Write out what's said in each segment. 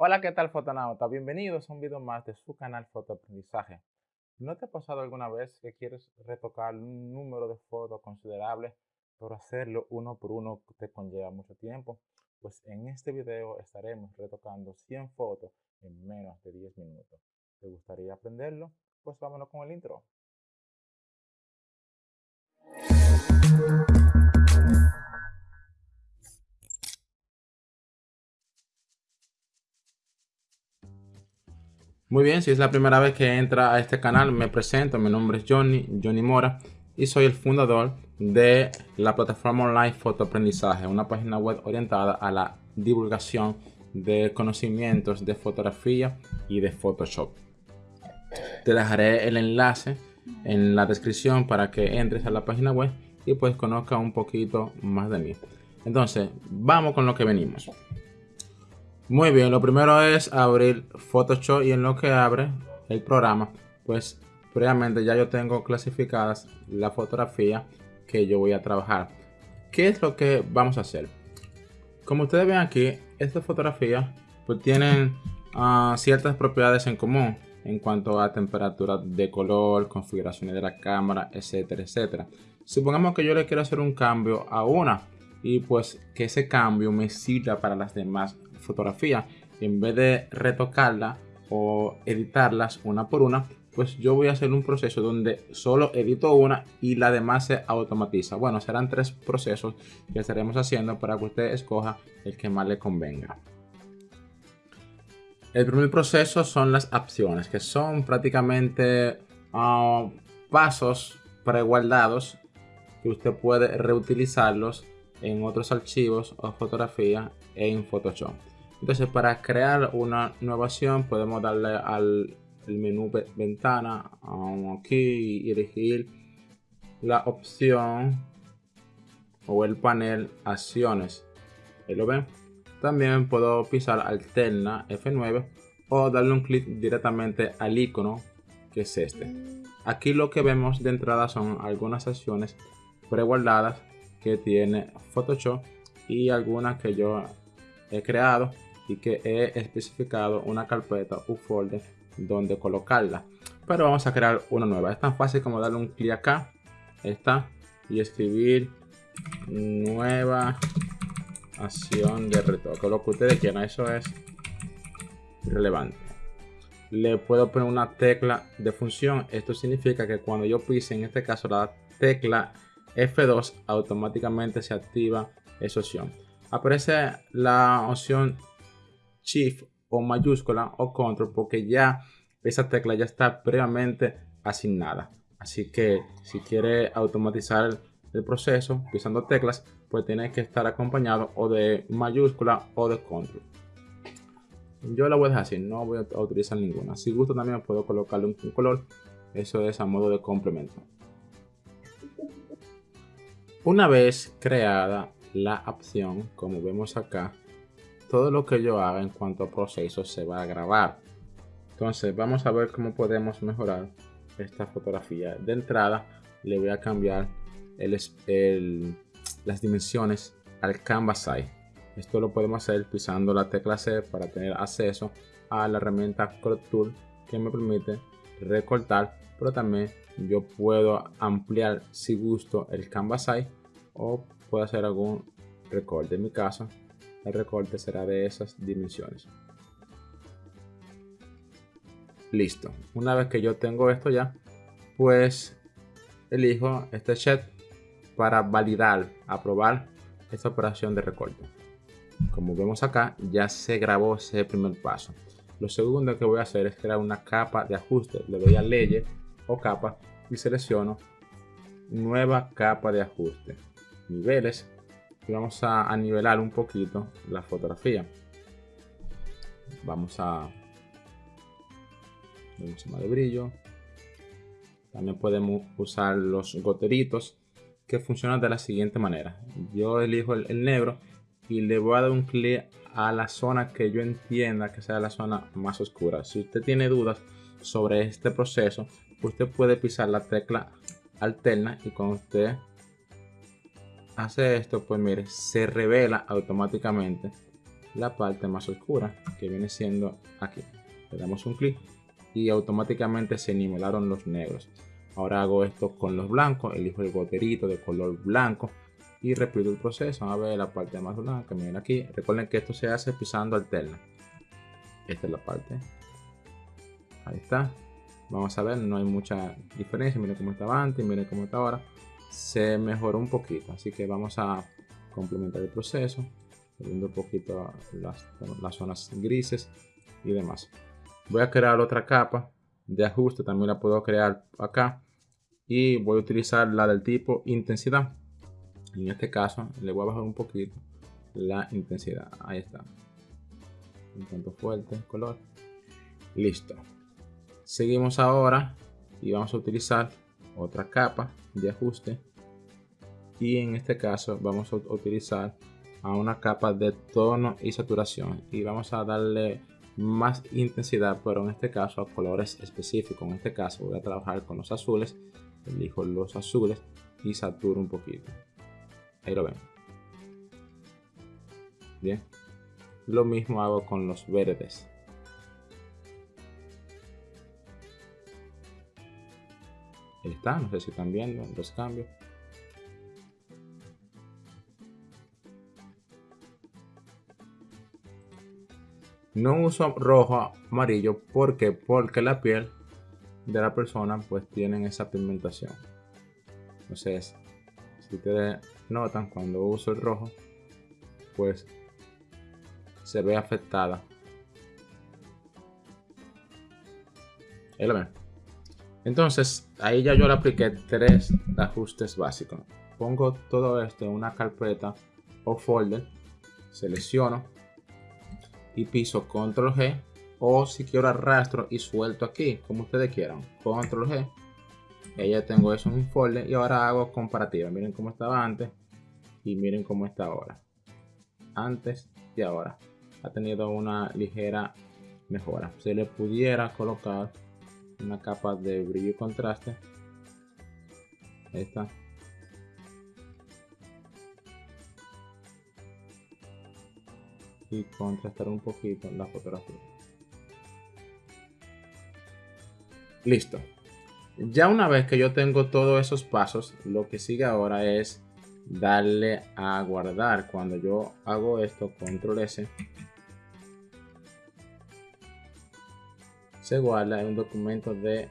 Hola, ¿qué tal fotonauta? Bienvenidos a un video más de su canal Fotoaprendizaje. ¿No te ha pasado alguna vez que quieres retocar un número de fotos considerable, pero hacerlo uno por uno te conlleva mucho tiempo? Pues en este video estaremos retocando 100 fotos en menos de 10 minutos. ¿Te gustaría aprenderlo? Pues vámonos con el intro. Muy bien, si es la primera vez que entra a este canal, me presento. Mi nombre es Johnny, Johnny Mora, y soy el fundador de la plataforma online Fotoaprendizaje, una página web orientada a la divulgación de conocimientos de fotografía y de Photoshop. Te dejaré el enlace en la descripción para que entres a la página web y pues conozca un poquito más de mí. Entonces, vamos con lo que venimos. Muy bien, lo primero es abrir Photoshop y en lo que abre el programa, pues previamente ya yo tengo clasificadas la fotografía que yo voy a trabajar. ¿Qué es lo que vamos a hacer? Como ustedes ven aquí, estas fotografías pues tienen ah, ciertas propiedades en común en cuanto a temperatura de color, configuraciones de la cámara, etcétera, etcétera. Supongamos que yo le quiero hacer un cambio a una y pues que ese cambio me sirva para las demás fotografía, en vez de retocarla o editarlas una por una, pues yo voy a hacer un proceso donde solo edito una y la demás se automatiza. Bueno, serán tres procesos que estaremos haciendo para que usted escoja el que más le convenga. El primer proceso son las opciones, que son prácticamente ah, pasos preguardados que usted puede reutilizarlos en otros archivos o fotografías en Photoshop. Entonces para crear una nueva acción podemos darle al menú ventana aquí y elegir la opción o el panel acciones. Lo ven. También puedo pisar alterna F9 o darle un clic directamente al icono que es este. Aquí lo que vemos de entrada son algunas acciones preguardadas que tiene Photoshop y algunas que yo he creado y que he especificado una carpeta u folder donde colocarla. Pero vamos a crear una nueva. Es tan fácil como darle un clic acá, esta, y escribir nueva acción de retoque. Lo que ustedes quieran, eso es relevante. Le puedo poner una tecla de función. Esto significa que cuando yo pise, en este caso la tecla F2, automáticamente se activa esa opción. Aparece la opción Shift o mayúscula o Control porque ya esa tecla ya está previamente asignada. Así que si quiere automatizar el proceso pisando teclas, pues tiene que estar acompañado o de mayúscula o de control. Yo la voy a dejar así, no voy a utilizar ninguna. Si gusto también puedo colocarle un, color. Eso es a modo de complemento. Una vez creada la opción, como vemos acá, todo lo que yo haga en cuanto a procesos se va a grabar. Entonces vamos a ver cómo podemos mejorar esta fotografía. De entrada le voy a cambiar el, las dimensiones al canvas size. Esto lo podemos hacer pisando la tecla C para tener acceso a la herramienta Crop Tool que me permite recortar, pero también yo puedo ampliar si gusto el canvas size puedo hacer algún recorte. En mi caso el recorte será de esas dimensiones. Listo. Una vez que yo tengo esto ya, pues elijo este check para validar, aprobar esta operación de recorte. Como vemos acá, ya se grabó ese primer paso. Lo segundo que voy a hacer es crear una capa de ajuste. Le doy a leyes o capa y selecciono nueva capa de ajuste. Niveles vamos a, nivelar un poquito la fotografía. Vamos a mucho más de brillo. También podemos usar los goteritos que funcionan de la siguiente manera. Yo elijo el, negro y le voy a dar un clic a la zona que yo entienda que sea la zona más oscura. Si usted tiene dudas sobre este proceso, usted puede pisar la tecla alterna y cuando usted hace esto, pues mire, se revela automáticamente la parte más oscura que viene siendo aquí. Le damos un clic y automáticamente se nivelaron los negros. Ahora hago esto con los blancos, elijo el goterito de color blanco y repito el proceso. Vamos a ver la parte más blanca, miren aquí. Recuerden que esto se hace pisando alterna. Esta es la parte. Ahí está. Vamos a ver, no hay mucha diferencia. Miren cómo estaba antes, miren cómo está ahora. Se mejoró un poquito, así que vamos a complementar el proceso. Viendo un poquito las, las zonas grises y demás. Voy a crear otra capa de ajuste, también la puedo crear acá. Y voy a utilizar la del tipo intensidad. En este caso le voy a bajar un poquito la intensidad. Ahí está. Un tanto fuerte el color. Listo. Seguimos ahora y vamos a utilizar otra capa de ajuste. Y en este caso vamos a utilizar a una capa de tono y saturación. Y vamos a darle más intensidad, pero en este caso a colores específicos. En este caso voy a trabajar con los azules. Elijo los azules y saturo un poquito. Ahí lo ven. Bien. Lo mismo hago con los verdes. Está, no sé si están viendo los cambios. No uso rojo, amarillo, ¿por Porque la piel de la persona pues tienen esa pigmentación. Entonces, si ustedes notan cuando uso el rojo, pues se ve afectada. Ahí lo. Entonces, ahí ya yo le apliqué tres ajustes básicos. Pongo todo esto en una carpeta o folder, selecciono y piso control G o si quiero arrastro y suelto aquí, como ustedes quieran. Control G ya tengo eso en un folder y ahora hago comparativa. Miren cómo estaba antes y miren cómo está ahora. Antes y ahora. Ha tenido una ligera mejora. Se le pudiera colocar una capa de brillo y contraste. Esta. Y contrastar un poquito la fotografía. Listo. Ya una vez que yo tengo todos esos pasos, lo que sigue ahora es darle a guardar. Cuando yo hago esto, control S, se guarda en un documento de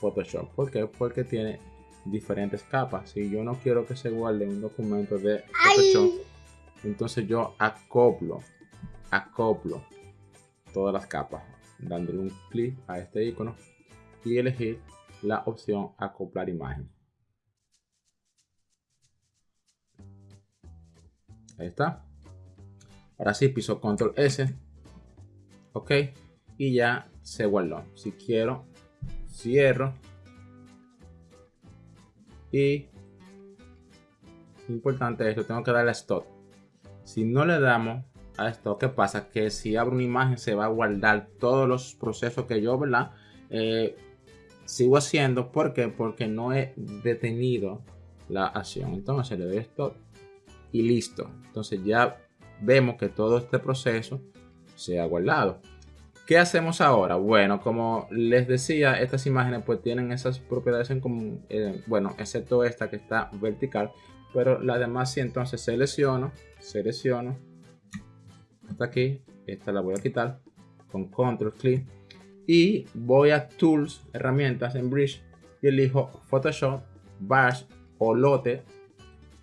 Photoshop. ¿Por qué? Porque tiene diferentes capas. Si yo no quiero que se guarde en un documento de Photoshop, entonces yo acoplo, acoplo todas las capas, dándole un clic a este icono y elegir la opción acoplar imagen. Ahí está. Ahora sí piso control S. Ok. Y ya se guardó. Si quiero, cierro. Y importante esto, tengo que darle a stop. Si no le damos a esto, ¿qué pasa? Que si abro una imagen se va a guardar todos los procesos que yo, ¿verdad? Eh, sigo haciendo. ¿Por qué? Porque no he detenido la acción. Entonces le doy esto y listo. Entonces ya vemos que todo este proceso se ha guardado. ¿Qué hacemos ahora? Bueno, como les decía, estas imágenes pues tienen esas propiedades en común. Eh, bueno, excepto esta que está vertical. Pero la demás sí, entonces selecciono, selecciono. Hasta aquí. Esta la voy a quitar con control clic y voy a Tools, herramientas en Bridge y elijo Photoshop, Bash o Lote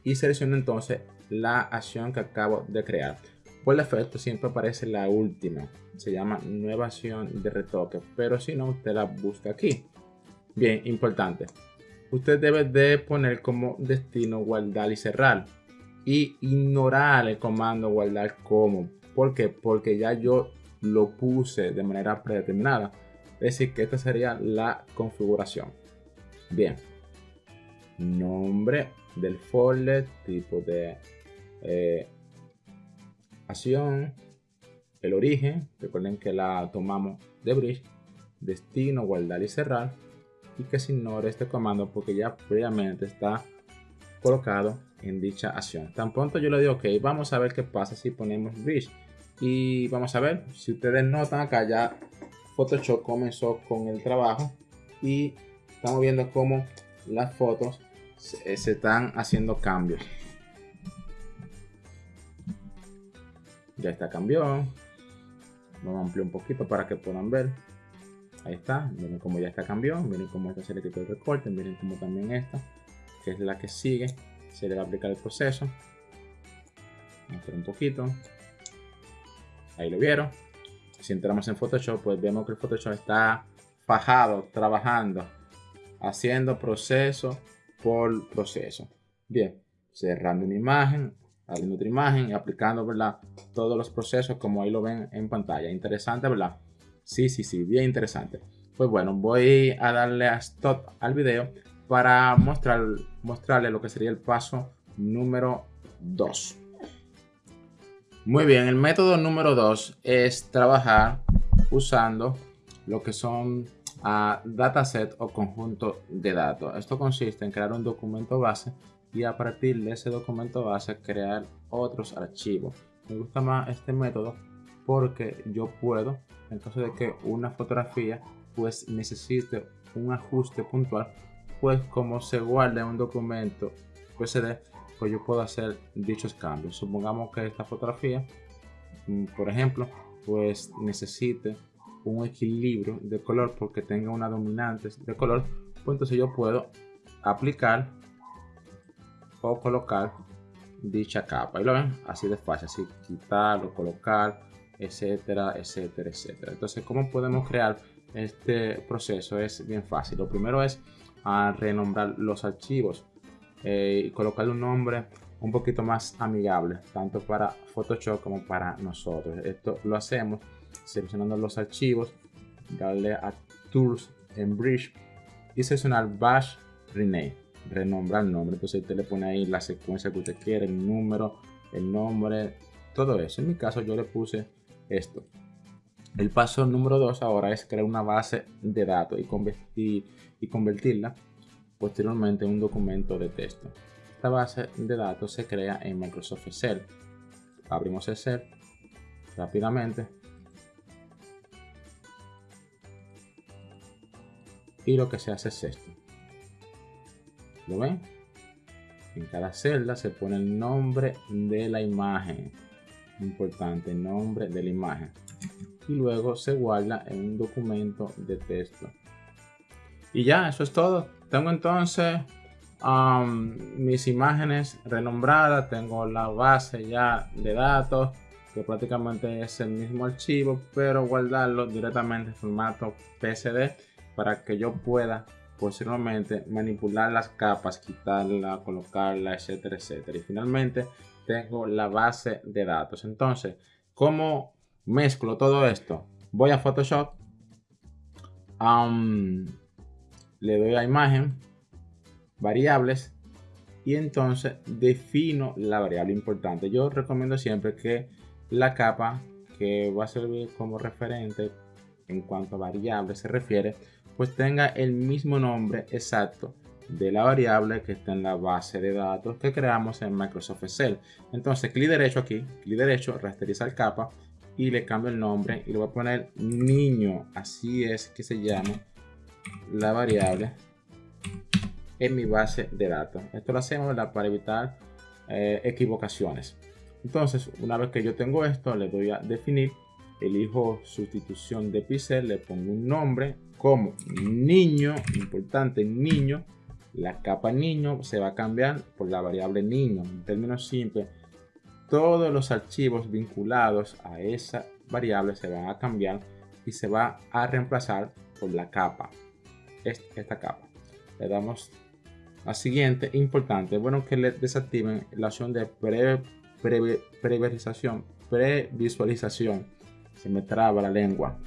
y selecciono entonces la acción que acabo de crear. Por defecto siempre aparece la última, se llama nueva acción de retoque, pero si no usted la busca aquí. Bien, importante. Usted debe de poner como destino guardar y cerrar y ignorar el comando guardar como. ¿Por qué? Porque ya yo lo puse de manera predeterminada. Es decir, que esta sería la configuración. Bien. Nombre del folder, tipo de eh, acción, el origen, recuerden que la tomamos de bridge, destino, guardar y cerrar, y que se ignore este comando porque ya previamente está colocado en dicha acción. Tan pronto yo le digo, ok, vamos a ver qué pasa si ponemos bridge Y vamos a ver, si ustedes notan acá ya Photoshop comenzó con el trabajo y estamos viendo cómo las fotos se, están haciendo cambios. Ya está cambió. Vamos a ampliar un poquito para que puedan ver. Ahí está. Miren cómo ya está cambió. Miren cómo esta se le quitó el recorte. Miren cómo también esta, que es la que sigue, se le va a aplicar el proceso. Vamos un poquito. Ahí lo vieron. Si entramos en Photoshop, pues vemos que el Photoshop está fajado, trabajando, haciendo proceso por proceso. Bien, cerrando una imagen, abriendo otra imagen y aplicando, ¿verdad? Todos los procesos como ahí lo ven en pantalla. Interesante, ¿verdad? Sí, sí, sí, bien interesante. Pues bueno, voy a darle a stop al video para mostrar, mostrarle lo que sería el paso número 2. Muy bien, el método número 2 es trabajar usando lo que son uh, dataset o conjunto de datos. Esto consiste en crear un documento base y a partir de ese documento base crear otros archivos. Me gusta más este método porque yo puedo, en caso de que una fotografía pues necesite un ajuste puntual, pues como se guarda en un documento PSD, pues yo puedo hacer dichos cambios. Supongamos que esta fotografía, mm, por ejemplo, pues necesite un equilibrio de color porque tenga una dominante de color, pues entonces yo puedo aplicar o colocar dicha capa. Y lo ven, así de fácil, así quitarlo, colocar, etcétera, etcétera, etcétera. Entonces, ¿cómo podemos crear este proceso? Es bien fácil. Lo primero es a ah, renombrar los archivos. Eh, y colocarle un nombre un poquito más amigable, tanto para Photoshop como para nosotros. Esto lo hacemos seleccionando los archivos, darle a Tools en Bridge y seleccionar Bash Rename, renombrar el nombre. Entonces usted le pone ahí la secuencia que usted quiere, el número, el nombre, todo eso. En mi caso yo le puse esto. El paso número 2 ahora es crear una base de datos y, y convertirla posteriormente un documento de texto. Esta base de datos se crea en Microsoft Excel. Abrimos Excel rápidamente. Y lo que se hace es esto. ¿Lo ven? En cada celda se pone el nombre de la imagen. Importante, nombre de la imagen. Y luego se guarda en un documento de texto. Y ya, eso es todo. Tengo entonces um, mis imágenes renombradas, tengo la base ya de datos, que prácticamente es el mismo archivo, pero guardarlo directamente en formato PSD para que yo pueda posteriormente manipular las capas, quitarla, colocarla, etcétera, etcétera. Y finalmente tengo la base de datos. Entonces, ¿cómo mezclo todo esto? Voy a Photoshop. Le doy a imagen, variables y entonces defino la variable importante. Yo recomiendo siempre que la capa que va a servir como referente en cuanto a variable se refiere, pues tenga el mismo nombre exacto de la variable que está en la base de datos que creamos en Microsoft Excel. Entonces, clic derecho aquí, clic derecho, rasterizar capa y le cambio el nombre y le voy a poner niño. Así es que se llama la variable en mi base de datos. Esto lo hacemos para evitar eh, equivocaciones. Entonces, una vez que yo tengo esto, le doy a definir, elijo sustitución de pixel, le pongo un nombre como niño, importante niño, la capa niño se va a cambiar por la variable niño. En términos simples, todos los archivos vinculados a esa variable se van a cambiar y se va a reemplazar por la capa esta capa. Le damos a siguiente, importante, bueno que le desactiven la opción de pre, previsualización, previsualización. Se me traba la lengua.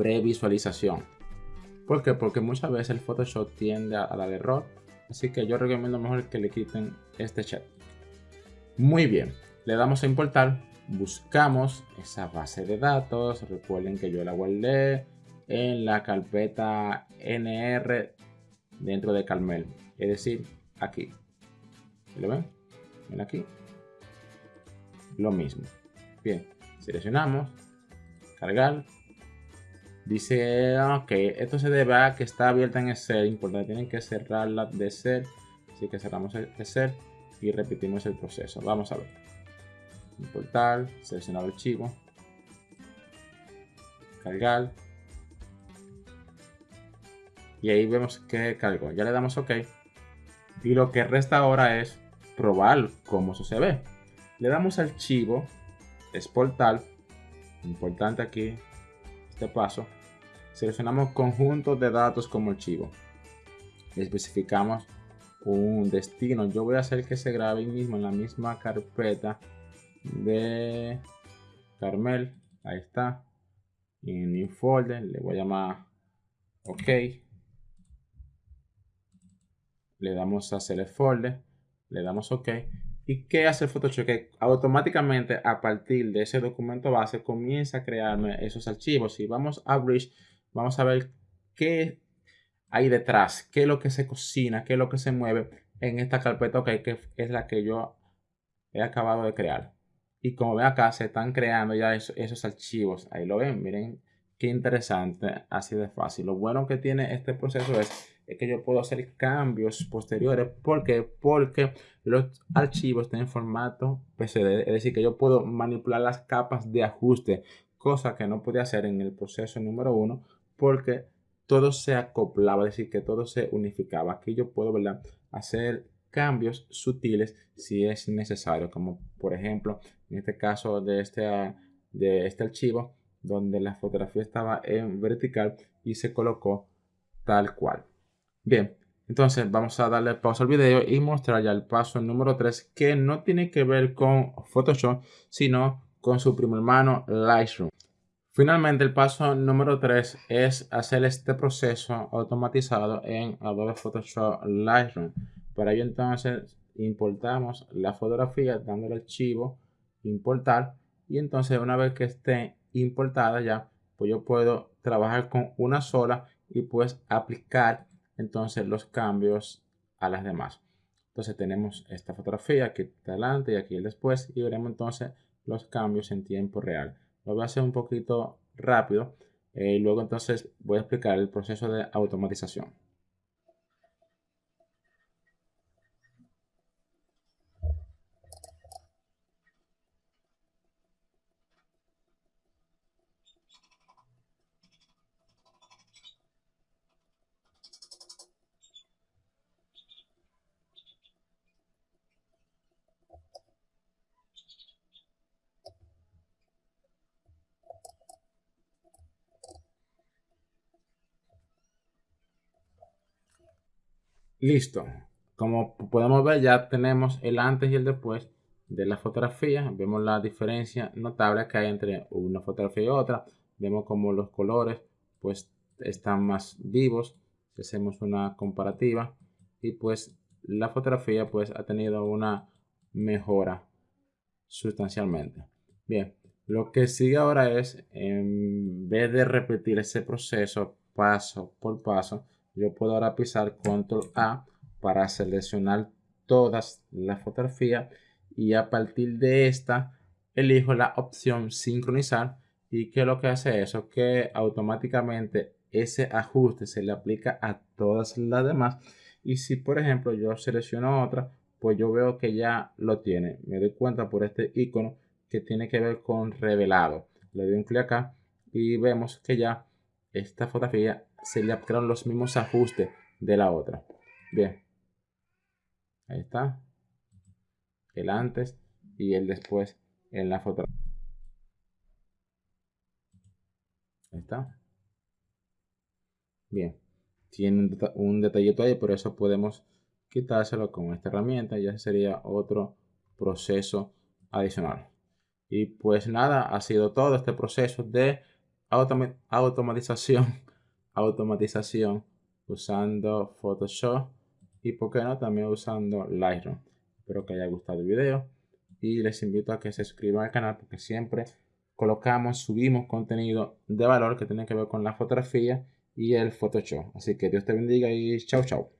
Previsualización. ¿Por qué? Porque muchas veces el Photoshop tiende a, dar error. Así que yo recomiendo mejor que le quiten este chat. Muy bien. Le damos a importar. Buscamos esa base de datos. Recuerden que yo la guardé en la carpeta nr dentro de Carmel. Es decir, aquí. ¿Lo ven? Ven aquí. Lo mismo. Bien. Seleccionamos, cargar. Dice, ok, esto se debe a que está abierta en Excel. Importante, tienen que cerrarla de Excel. Así que cerramos el y repetimos el proceso. Vamos a ver. Importar, seleccionar el archivo, cargar. Y ahí vemos que cargó. Ya le damos OK. Y lo que resta ahora es probar cómo eso se ve. Le damos archivo, exportar. Importante aquí este paso. Seleccionamos conjuntos de datos como archivo. especificamos un destino. Yo voy a hacer que se grabe mismo en la misma carpeta de Carmel. Ahí está. En New Folder le voy a llamar OK. Le damos a Select Folder. Le damos OK. ¿Y qué hace Photoshop? Que automáticamente a partir de ese documento base comienza a crearme esos archivos. Si vamos a Bridge, vamos a ver qué hay detrás, qué es lo que se cocina, qué es lo que se mueve en esta carpeta que es la que yo he acabado de crear. Y como ven acá, se están creando ya esos, archivos. Ahí lo ven, miren qué interesante, así de fácil. Lo bueno que tiene este proceso es, que yo puedo hacer cambios posteriores. ¿Por qué? Porque los archivos están en formato PCD. Es decir, que yo puedo manipular las capas de ajuste, cosa que no podía hacer en el proceso número uno, porque todo se acoplaba, es decir, que todo se unificaba. Aquí yo puedo ¿verdad? hacer cambios sutiles si es necesario, como por ejemplo en este caso de este, de este archivo donde la fotografía estaba en vertical y se colocó tal cual. Bien, entonces vamos a darle pausa al video y mostrar ya el paso número 3 que no tiene que ver con Photoshop sino con su primo hermano Lightroom. Finalmente el paso número 3 es hacer este proceso automatizado en Adobe Photoshop Lightroom. Para ello entonces importamos la fotografía dando el archivo importar y entonces una vez que esté importada ya pues yo puedo trabajar con una sola y pues aplicar entonces los cambios a las demás. Entonces tenemos esta fotografía aquí adelante y aquí el después y veremos entonces los cambios en tiempo real. Lo voy a hacer un poquito rápido eh, y luego entonces voy a explicar el proceso de automatización. Listo. Como podemos ver ya tenemos el antes y el después de la fotografía. Vemos la diferencia notable que hay entre una fotografía y otra. Vemos como los colores pues están más vivos. Hacemos una comparativa y pues la fotografía pues ha tenido una mejora sustancialmente. Bien, lo que sigue ahora es en vez de repetir ese proceso paso por paso, yo puedo ahora pisar control A para seleccionar todas las fotografías y a partir de esta elijo la opción sincronizar y que lo que hace eso que automáticamente ese ajuste se le aplica a todas las demás y si por ejemplo yo selecciono otra pues yo veo que ya lo tiene. Me doy cuenta por este icono que tiene que ver con revelado. Le doy un clic acá y vemos que ya esta fotografía se le aplicaron los mismos ajustes de la otra. Bien. Ahí está. El antes y el después en la fotografía. Ahí está. Bien. Tiene un detallito ahí, por eso podemos quitárselo con esta herramienta. Ya sería otro proceso adicional. Y pues nada, ha sido todo este proceso de automatización, automatización usando Photoshop y por qué no también usando Lightroom. Espero que haya gustado el video y les invito a que se suscriban al canal porque siempre colocamos, subimos contenido de valor que tiene que ver con la fotografía y el Photoshop. Así que Dios te bendiga y chao chao.